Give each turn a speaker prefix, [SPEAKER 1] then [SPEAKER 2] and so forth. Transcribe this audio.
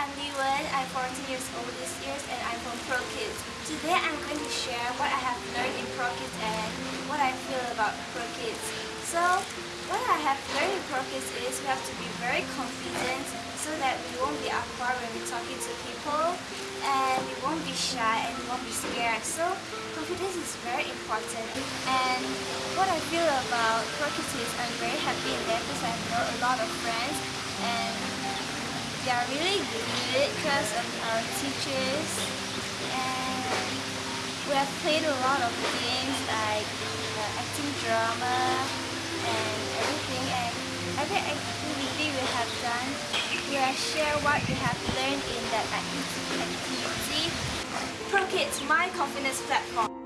[SPEAKER 1] I'm Liwen. I'm 14 years old this year and I'm from ProKids. Today I'm going to share what I have learned in ProKids and what I feel about ProKids. So, what I have learned in ProKids is we have to be very confident so that we won't be awkward when we're talking to people and we won't be shy and we won't be scared. So, confidence is very important. And what I feel about ProKids is I'm very happy in there because I know a lot of friends they are really good because of our teachers and we have played a lot of games like uh, acting drama and everything and every activity we have done we have shared what we have learned in that activity. ProKids, my confidence platform.